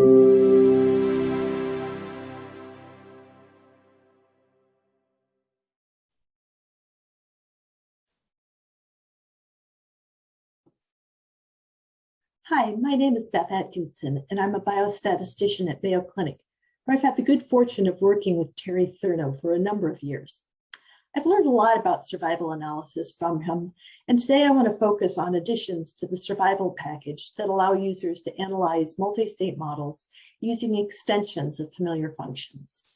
Hi, my name is Beth Atkinson, and I'm a biostatistician at Mayo Clinic, where I've had the good fortune of working with Terry Therneau for a number of years. I've learned a lot about survival analysis from him, and today I want to focus on additions to the survival package that allow users to analyze multi-state models using extensions of familiar functions.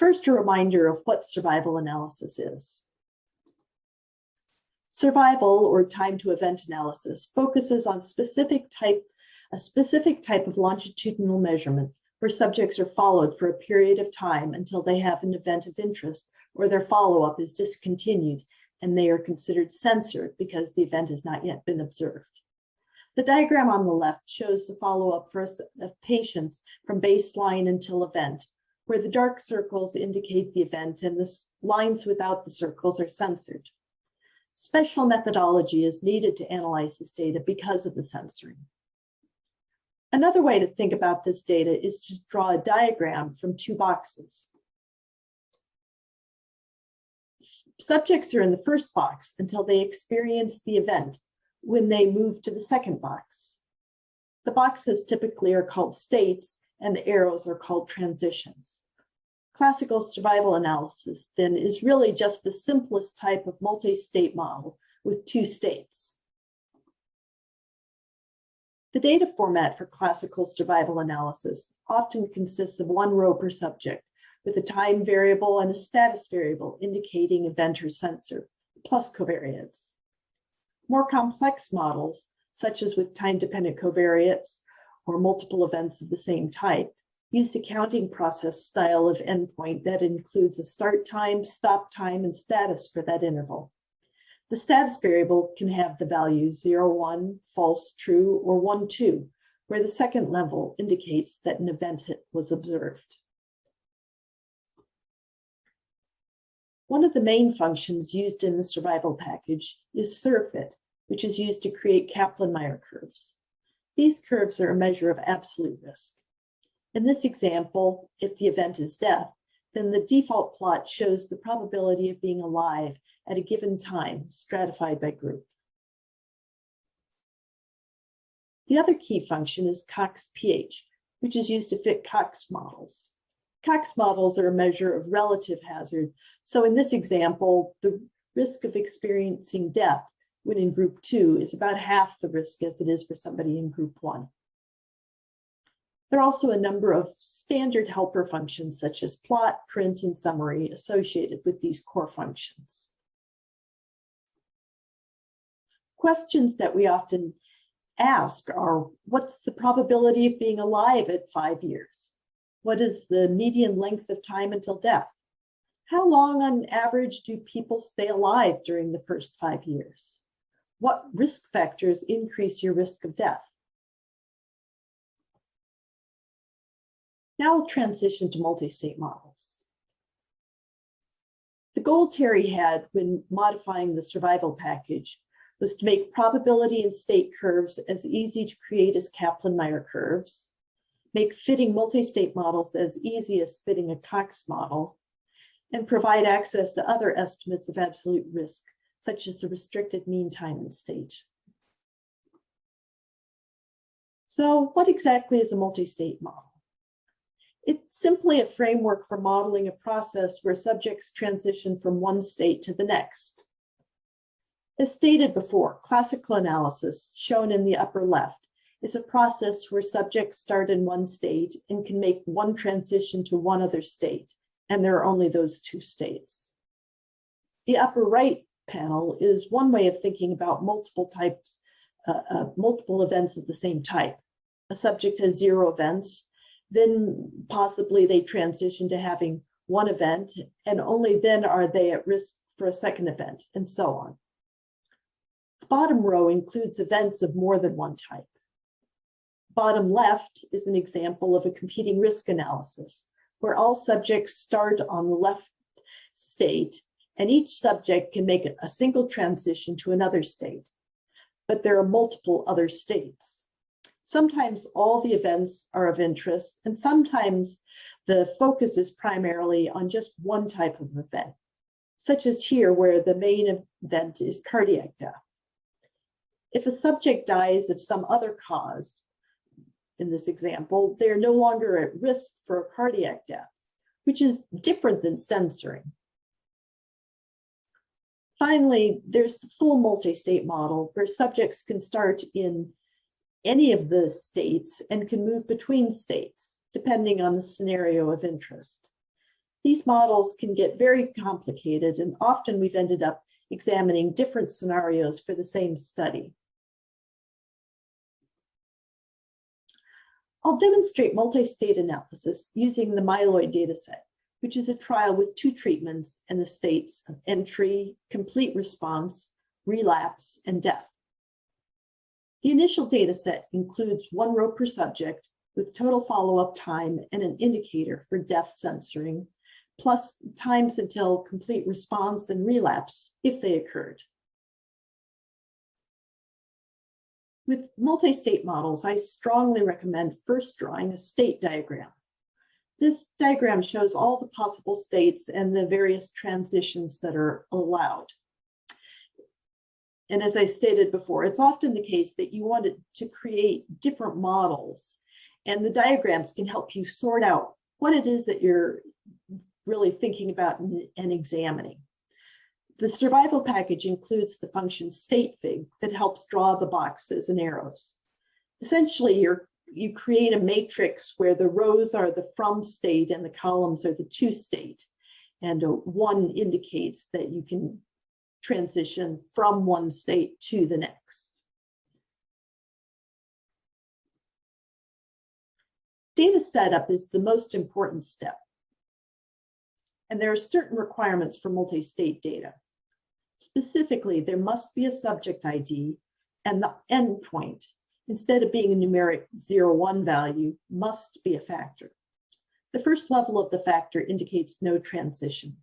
First, a reminder of what survival analysis is. Survival or time to event analysis focuses on specific type, a specific type of longitudinal measurement where subjects are followed for a period of time until they have an event of interest or their follow-up is discontinued and they are considered censored because the event has not yet been observed. The diagram on the left shows the follow-up for of patients from baseline until event, where the dark circles indicate the event and the lines without the circles are censored. Special methodology is needed to analyze this data because of the censoring. Another way to think about this data is to draw a diagram from two boxes. Subjects are in the first box until they experience the event when they move to the second box. The boxes typically are called states and the arrows are called transitions. Classical survival analysis then is really just the simplest type of multi-state model with two states. The data format for classical survival analysis often consists of one row per subject with a time variable and a status variable indicating event or censor, plus covariates. More complex models, such as with time-dependent covariates or multiple events of the same type, use the counting process style of endpoint that includes a start time, stop time, and status for that interval. The status variable can have the value 0, 1, false, true, or 1, 2, where the second level indicates that an event was observed. One of the main functions used in the survival package is survfit, which is used to create Kaplan-Meier curves. These curves are a measure of absolute risk. In this example, if the event is death, then the default plot shows the probability of being alive at a given time, stratified by group. The other key function is Cox-PH, which is used to fit Cox models. Cox models are a measure of relative hazard. So in this example, the risk of experiencing death when in group two is about half the risk as it is for somebody in group one. There are also a number of standard helper functions such as plot, print, and summary associated with these core functions. Questions that we often ask are, what's the probability of being alive at five years? What is the median length of time until death? How long on average do people stay alive during the first five years? What risk factors increase your risk of death? Now we'll transition to multi-state models. The goal Terry had when modifying the survival package was to make probability and state curves as easy to create as Kaplan-Meier curves, make fitting multi-state models as easy as fitting a Cox model, and provide access to other estimates of absolute risk, such as the restricted mean time and state. So what exactly is a multi-state model? It's simply a framework for modeling a process where subjects transition from one state to the next. As stated before, classical analysis, shown in the upper left, is a process where subjects start in one state and can make one transition to one other state, and there are only those two states. The upper right panel is one way of thinking about multiple types, uh, uh, multiple events of the same type. A subject has zero events, then possibly they transition to having one event and only then are they at risk for a second event and so on. Bottom row includes events of more than one type. Bottom left is an example of a competing risk analysis where all subjects start on the left state and each subject can make a single transition to another state, but there are multiple other states. Sometimes all the events are of interest, and sometimes the focus is primarily on just one type of event, such as here where the main event is cardiac death. If a subject dies of some other cause, in this example, they're no longer at risk for a cardiac death, which is different than censoring. Finally, there's the full multi-state model where subjects can start in any of the states and can move between states, depending on the scenario of interest. These models can get very complicated and often we've ended up examining different scenarios for the same study. I'll demonstrate multi-state analysis using the myeloid dataset, which is a trial with two treatments and the states of entry, complete response, relapse, and death. The initial dataset includes one row per subject with total follow-up time and an indicator for death censoring, plus times until complete response and relapse if they occurred. With multi-state models, I strongly recommend first drawing a state diagram. This diagram shows all the possible states and the various transitions that are allowed. And as I stated before, it's often the case that you want to create different models and the diagrams can help you sort out what it is that you're really thinking about and examining. The survival package includes the function statefig that helps draw the boxes and arrows. Essentially, you you create a matrix where the rows are the from state and the columns are the to state. And uh, one indicates that you can transition from one state to the next. Data setup is the most important step. And there are certain requirements for multi-state data. Specifically, there must be a subject ID and the endpoint, instead of being a numeric 0, 1 value, must be a factor. The first level of the factor indicates no transition.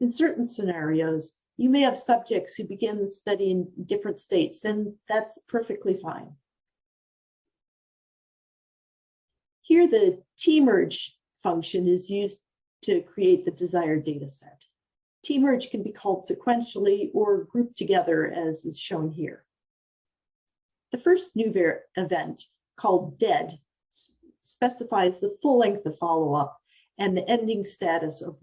In certain scenarios, you may have subjects who begin the study in different states, and that's perfectly fine. Here, the T-merge function is used to create the desired data set. T-merge can be called sequentially or grouped together as is shown here. The first new event, called dead, specifies the full length of follow-up and the ending status of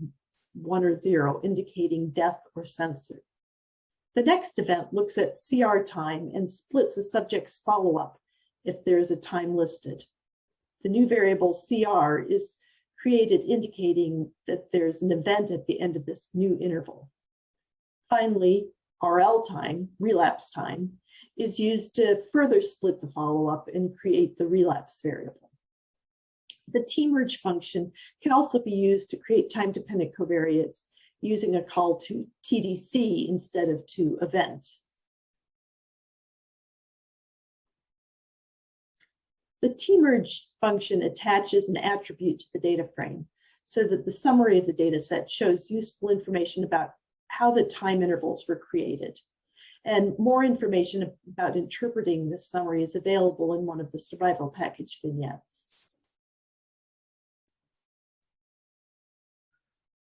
one or zero, indicating death or censor. The next event looks at CR time and splits the subject's follow-up if there is a time listed. The new variable CR is created indicating that there's an event at the end of this new interval. Finally, RL time, relapse time, is used to further split the follow-up and create the relapse variable. The T-merge function can also be used to create time-dependent covariates using a call to TDC instead of to event. The T-merge function attaches an attribute to the data frame so that the summary of the data set shows useful information about how the time intervals were created. And more information about interpreting this summary is available in one of the survival package vignettes.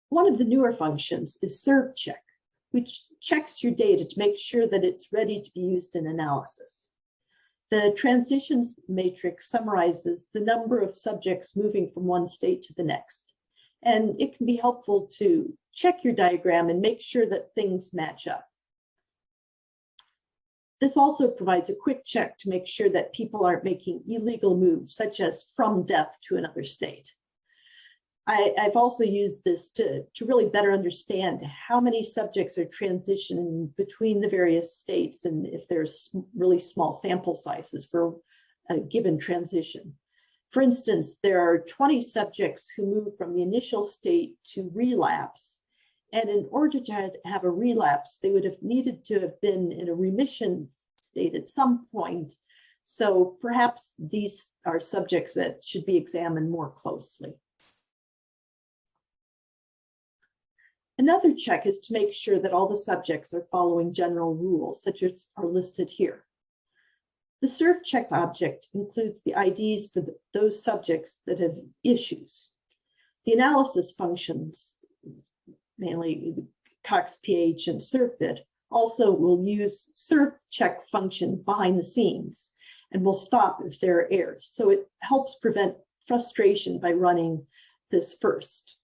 One of the newer functions is survcheck, which checks your data to make sure that it's ready to be used in analysis. The transitions matrix summarizes the number of subjects moving from one state to the next. And it can be helpful to check your diagram and make sure that things match up. This also provides a quick check to make sure that people aren't making illegal moves, such as from death to another state. I, have also used this to, to really better understand how many subjects are transitioning between the various states and if there's really small sample sizes for a given transition. For instance, there are 20 subjects who move from the initial state to relapse. And in order to have a relapse, they would have needed to have been in a remission state at some point. So perhaps these are subjects that should be examined more closely. Another check is to make sure that all the subjects are following general rules, such as are listed here. The survcheck object includes the IDs for the, those subjects that have issues. The analysis functions, mainly Cox PH and survfit, also will use serve check function behind the scenes and will stop if there are errors. So it helps prevent frustration by running this first.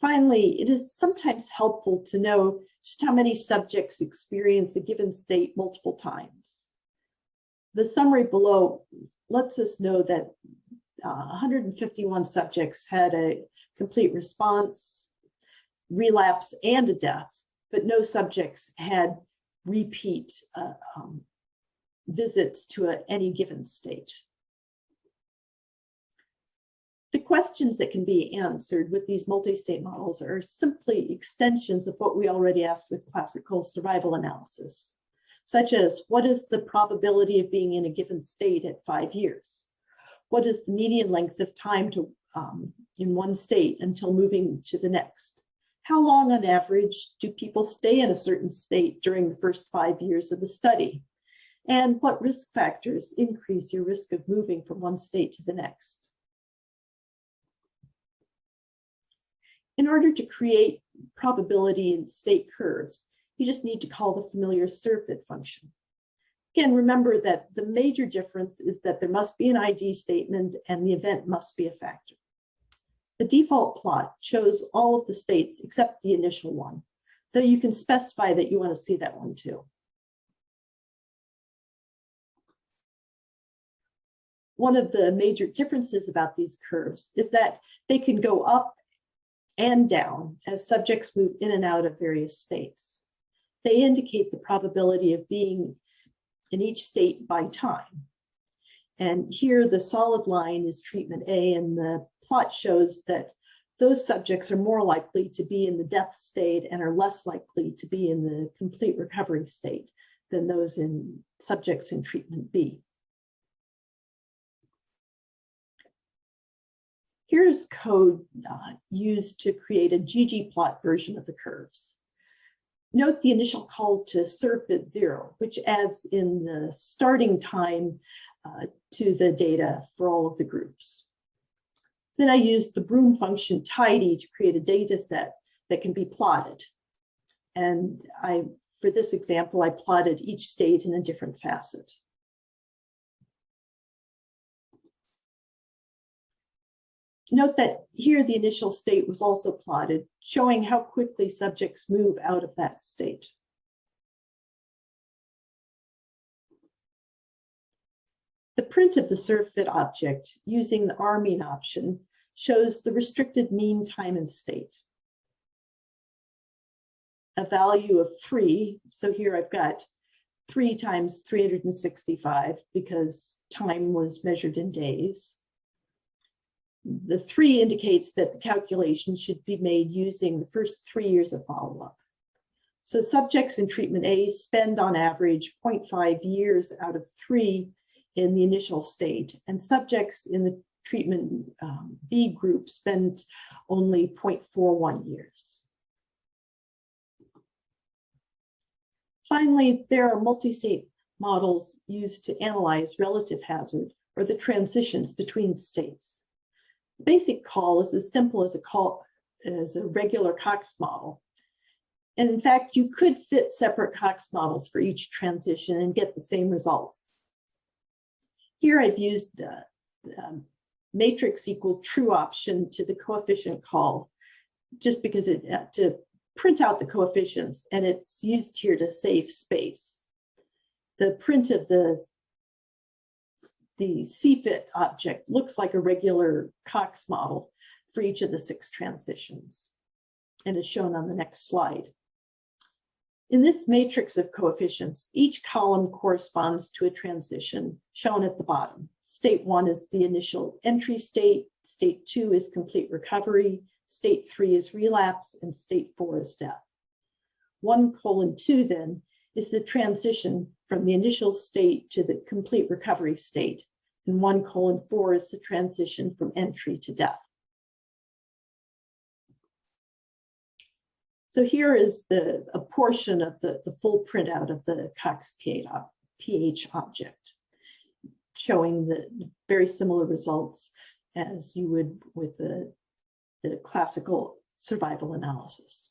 Finally, it is sometimes helpful to know just how many subjects experience a given state multiple times. The summary below lets us know that uh, 151 subjects had a complete response, relapse, and a death, but no subjects had repeat uh, um, visits to a, any given state. The questions that can be answered with these multi-state models are simply extensions of what we already asked with classical survival analysis, such as what is the probability of being in a given state at five years? What is the median length of time to um, in one state until moving to the next? How long on average do people stay in a certain state during the first five years of the study? And what risk factors increase your risk of moving from one state to the next? In order to create probability in state curves, you just need to call the familiar survfit function. Again, remember that the major difference is that there must be an ID statement and the event must be a factor. The default plot shows all of the states except the initial one, though you can specify that you want to see that one too. One of the major differences about these curves is that they can go up and down as subjects move in and out of various states. They indicate the probability of being in each state by time. And here the solid line is treatment A and the plot shows that those subjects are more likely to be in the death state and are less likely to be in the complete recovery state than those in subjects in treatment B. Here's code uh, used to create a ggplot version of the curves. Note the initial call to survfit zero, which adds in the starting time uh, to the data for all of the groups. Then I used the broom function tidy to create a data set that can be plotted. And I, for this example, I plotted each state in a different facet. Note that here the initial state was also plotted, showing how quickly subjects move out of that state. The print of the survfit object using the rmean option shows the restricted mean time and state. A value of three, so here I've got three times 365 because time was measured in days. The three indicates that the calculation should be made using the first three years of follow-up. So subjects in treatment A spend on average 0.5 years out of three in the initial state, and subjects in the treatment um, B group spend only 0.41 years. Finally, there are multi-state models used to analyze relative hazard or the transitions between states basic call is as simple as a call as a regular Cox model. And in fact, you could fit separate Cox models for each transition and get the same results. Here I've used uh, um, matrix equal true option to the coefficient call, just because it uh, to print out the coefficients and it's used here to save space. The print of the the CFIT object looks like a regular Cox model for each of the six transitions and is shown on the next slide. In this matrix of coefficients, each column corresponds to a transition shown at the bottom. State one is the initial entry state, state two is complete recovery, state three is relapse, and state four is death. One colon two then is the transition from the initial state to the complete recovery state, and one colon four is the transition from entry to death. So here is the, a portion of the, the full printout of the Cox pH object, showing the very similar results as you would with the, the classical survival analysis.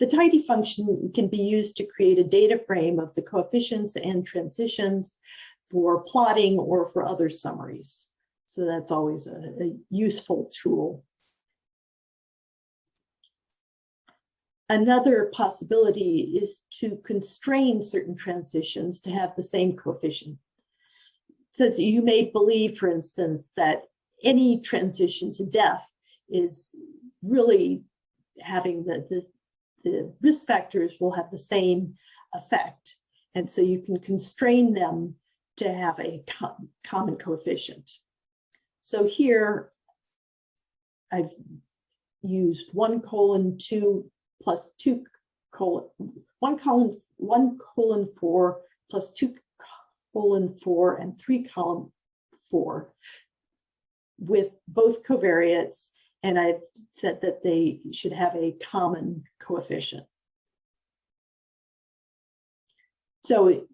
The tidy function can be used to create a data frame of the coefficients and transitions for plotting or for other summaries. So that's always a, a useful tool. Another possibility is to constrain certain transitions to have the same coefficient. Since you may believe, for instance, that any transition to death is really having the, the, the risk factors will have the same effect. And so you can constrain them to have a common coefficient. So here I've used one colon two plus two colon, one colon, one colon four plus two colon four and three column four with both covariates. And I've said that they should have a common coefficient. So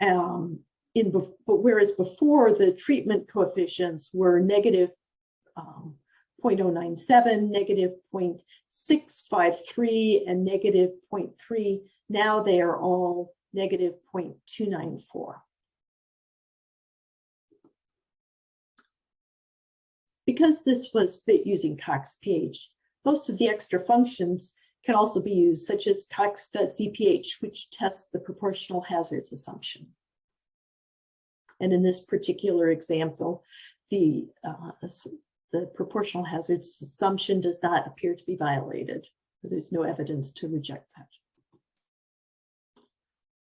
um, in but whereas before the treatment coefficients were negative um, 0.097, negative 0.653, and negative 0.3, now they are all negative 0.294. Because this was fit using Cox pH, most of the extra functions can also be used, such as cox.zph, which tests the proportional hazards assumption. And in this particular example, the, uh, the proportional hazards assumption does not appear to be violated. There's no evidence to reject that.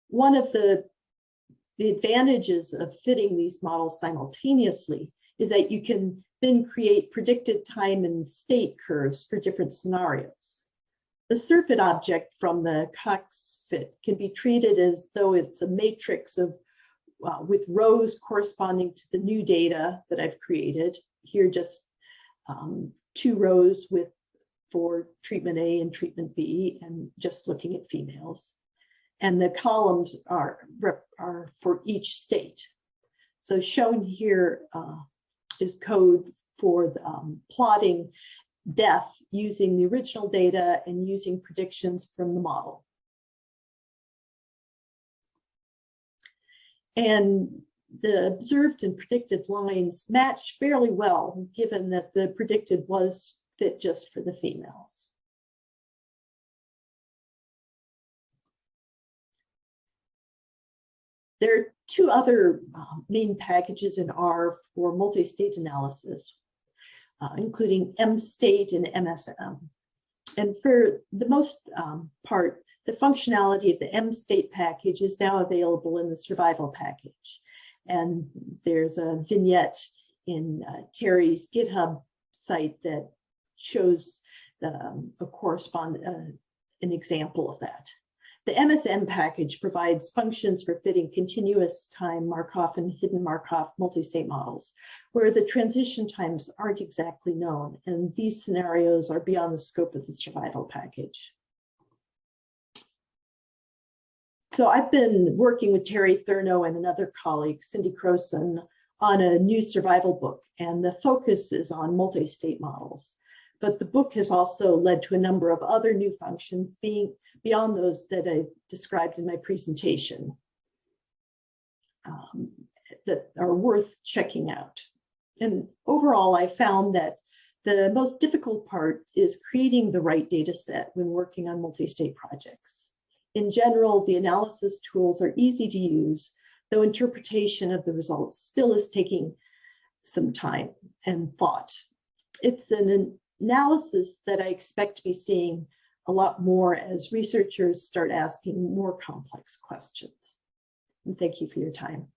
One of the, the advantages of fitting these models simultaneously is that you can then create predicted time and state curves for different scenarios. The survfit object from the Cox fit can be treated as though it's a matrix of uh, with rows corresponding to the new data that I've created. Here just um, two rows with for treatment A and treatment B and just looking at females. And the columns are, are for each state. So shown here uh, is code for um, plotting death using the original data and using predictions from the model. And the observed and predicted lines match fairly well, given that the predicted was fit just for the females. There are two other uh, main packages in R for multi-state analysis uh, including MState and MSM. And for the most um, part, the functionality of the MState package is now available in the survival package. And there's a vignette in uh, Terry's GitHub site that shows the, um, a correspond uh, an example of that. The MSM package provides functions for fitting continuous time Markov and hidden Markov multi-state models, where the transition times aren't exactly known, and these scenarios are beyond the scope of the survival package. So I've been working with Terry Therneau and another colleague, Cindy Crowson, on a new survival book, and the focus is on multi-state models. But the book has also led to a number of other new functions being beyond those that I described in my presentation um, that are worth checking out. And overall, I found that the most difficult part is creating the right data set when working on multi-state projects. In general, the analysis tools are easy to use, though interpretation of the results still is taking some time and thought. It's an analysis that I expect to be seeing a lot more as researchers start asking more complex questions. And thank you for your time.